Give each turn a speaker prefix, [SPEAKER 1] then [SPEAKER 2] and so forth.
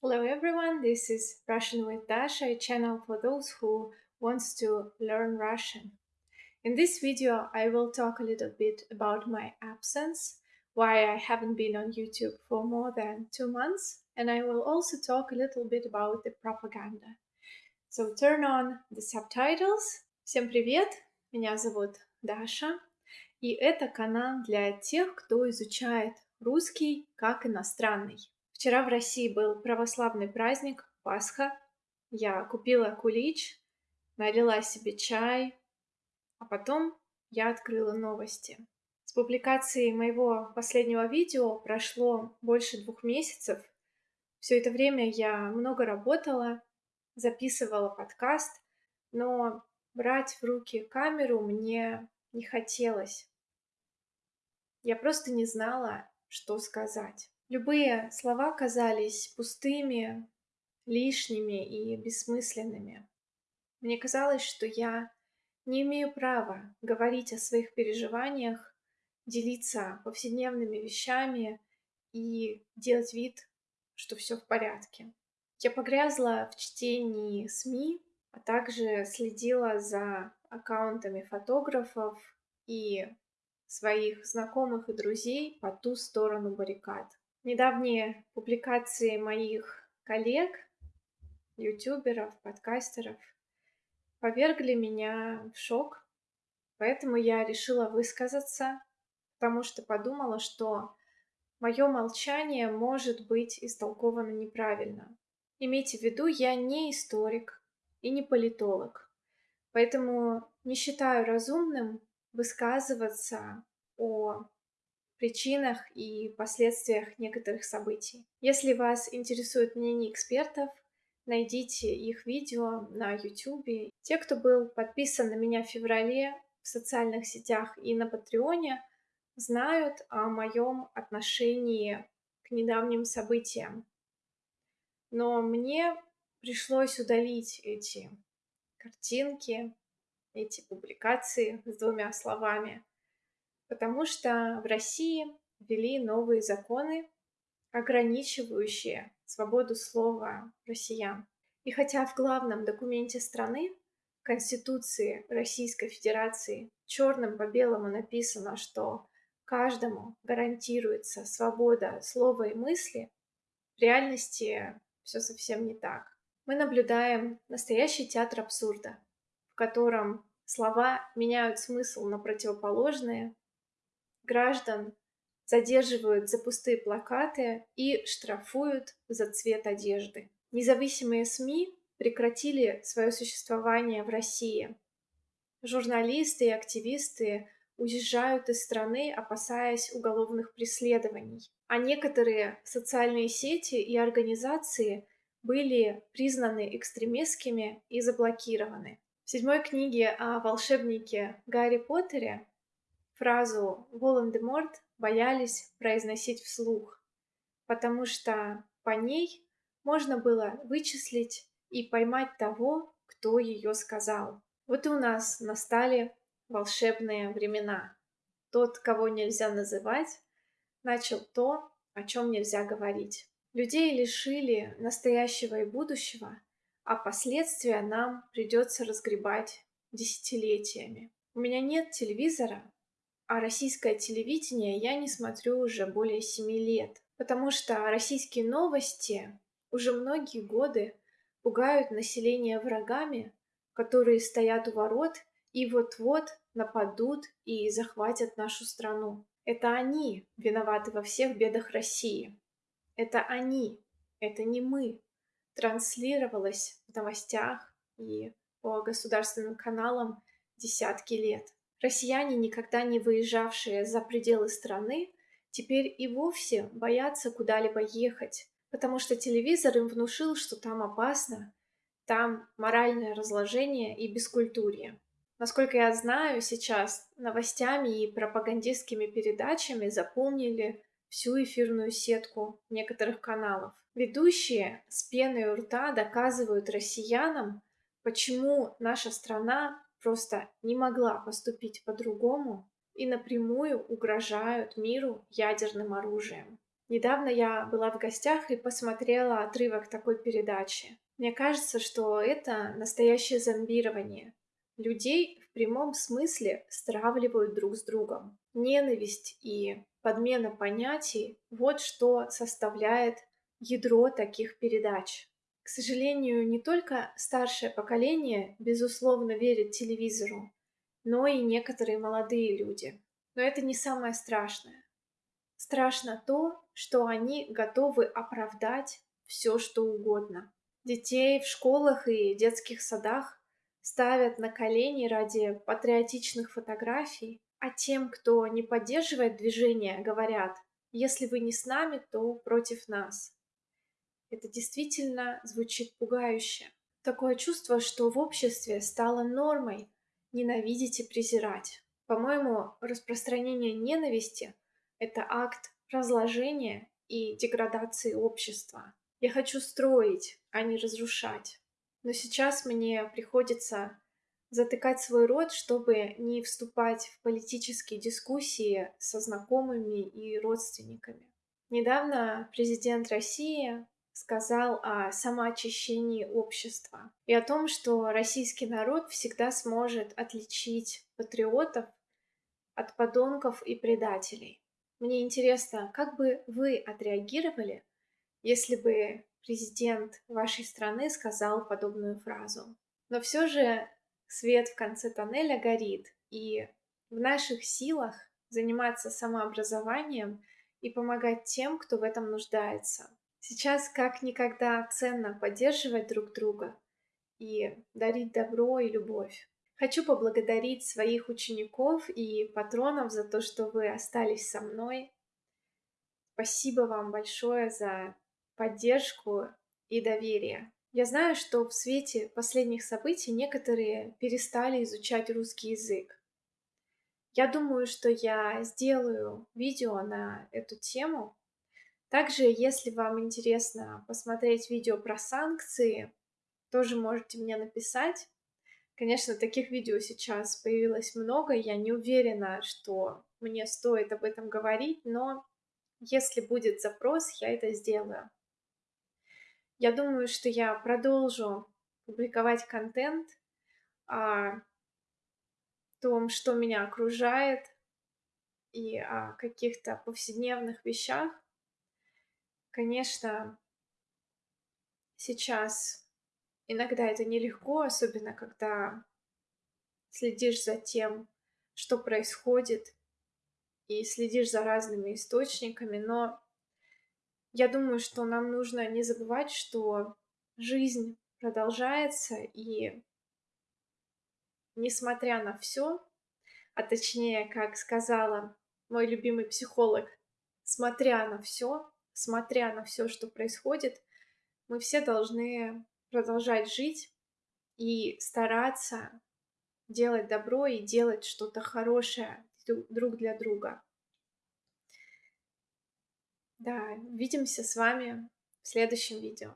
[SPEAKER 1] Hello everyone, this is Russian with Dasha, a channel for those who wants to learn Russian. In this video, I will talk a little bit about my absence, why I haven't been on YouTube for more than two months, and I will also talk a little bit about the propaganda. So turn on the subtitles. Всем привет, меня зовут Даша, и это канал для тех, кто изучает русский как иностранный. Вчера в России был православный праздник Пасха. Я купила кулич, налила себе чай, а потом я открыла новости. С публикацией моего последнего видео прошло больше двух месяцев. Все это время я много работала, записывала подкаст, но брать в руки камеру мне не хотелось. Я просто не знала, что сказать. Любые слова казались пустыми, лишними и бессмысленными. Мне казалось, что я не имею права говорить о своих переживаниях, делиться повседневными вещами и делать вид, что все в порядке. Я погрязла в чтении СМИ, а также следила за аккаунтами фотографов и своих знакомых и друзей по ту сторону баррикад. Недавние публикации моих коллег, ютуберов, подкастеров повергли меня в шок, поэтому я решила высказаться, потому что подумала, что мое молчание может быть истолковано неправильно. Имейте в виду, я не историк и не политолог, поэтому не считаю разумным высказываться о причинах и последствиях некоторых событий. Если вас интересует мнение экспертов, найдите их видео на YouTube. Те, кто был подписан на меня в феврале в социальных сетях и на Патреоне, знают о моем отношении к недавним событиям. Но мне пришлось удалить эти картинки, эти публикации с двумя словами – потому что в России ввели новые законы, ограничивающие свободу слова россиян. И хотя в главном документе страны, Конституции Российской Федерации, черным по белому написано, что каждому гарантируется свобода слова и мысли, в реальности все совсем не так. Мы наблюдаем настоящий театр абсурда, в котором слова меняют смысл на противоположные, граждан задерживают за пустые плакаты и штрафуют за цвет одежды. Независимые СМИ прекратили свое существование в России. Журналисты и активисты уезжают из страны, опасаясь уголовных преследований. А некоторые социальные сети и организации были признаны экстремистскими и заблокированы. В седьмой книге о волшебнике Гарри Поттере фразу Волан-де-Морт боялись произносить вслух, потому что по ней можно было вычислить и поймать того, кто ее сказал. Вот и у нас настали волшебные времена. Тот, кого нельзя называть, начал то, о чем нельзя говорить. Людей лишили настоящего и будущего, а последствия нам придется разгребать десятилетиями. У меня нет телевизора, а российское телевидение я не смотрю уже более семи лет, потому что российские новости уже многие годы пугают население врагами, которые стоят у ворот и вот-вот нападут и захватят нашу страну. Это они виноваты во всех бедах России. Это они, это не мы. Транслировалось в новостях и по государственным каналам десятки лет. Россияне, никогда не выезжавшие за пределы страны, теперь и вовсе боятся куда-либо ехать, потому что телевизор им внушил, что там опасно, там моральное разложение и бескультурье. Насколько я знаю, сейчас новостями и пропагандистскими передачами заполнили всю эфирную сетку некоторых каналов. Ведущие с пеной у рта доказывают россиянам, почему наша страна просто не могла поступить по-другому и напрямую угрожают миру ядерным оружием. Недавно я была в гостях и посмотрела отрывок такой передачи. Мне кажется, что это настоящее зомбирование. Людей в прямом смысле стравливают друг с другом. Ненависть и подмена понятий – вот что составляет ядро таких передач. К сожалению, не только старшее поколение, безусловно, верит телевизору, но и некоторые молодые люди. Но это не самое страшное. Страшно то, что они готовы оправдать все, что угодно. Детей в школах и детских садах ставят на колени ради патриотичных фотографий, а тем, кто не поддерживает движение, говорят, если вы не с нами, то против нас. Это действительно звучит пугающе. Такое чувство, что в обществе стало нормой ненавидеть и презирать. По-моему, распространение ненависти – это акт разложения и деградации общества. Я хочу строить, а не разрушать. Но сейчас мне приходится затыкать свой рот, чтобы не вступать в политические дискуссии со знакомыми и родственниками. Недавно президент России сказал о самоочищении общества и о том, что российский народ всегда сможет отличить патриотов от подонков и предателей. Мне интересно, как бы вы отреагировали, если бы президент вашей страны сказал подобную фразу. Но все же свет в конце тоннеля горит, и в наших силах заниматься самообразованием и помогать тем, кто в этом нуждается. Сейчас как никогда ценно поддерживать друг друга и дарить добро и любовь. Хочу поблагодарить своих учеников и патронов за то, что вы остались со мной. Спасибо вам большое за поддержку и доверие. Я знаю, что в свете последних событий некоторые перестали изучать русский язык. Я думаю, что я сделаю видео на эту тему, также, если вам интересно посмотреть видео про санкции, тоже можете мне написать. Конечно, таких видео сейчас появилось много, я не уверена, что мне стоит об этом говорить, но если будет запрос, я это сделаю. Я думаю, что я продолжу публиковать контент о том, что меня окружает, и о каких-то повседневных вещах, Конечно, сейчас иногда это нелегко, особенно когда следишь за тем, что происходит, и следишь за разными источниками, но я думаю, что нам нужно не забывать, что жизнь продолжается, и несмотря на все, а точнее, как сказала мой любимый психолог, смотря на все, смотря на все, что происходит, мы все должны продолжать жить и стараться делать добро и делать что-то хорошее друг для друга. Да, увидимся с вами в следующем видео.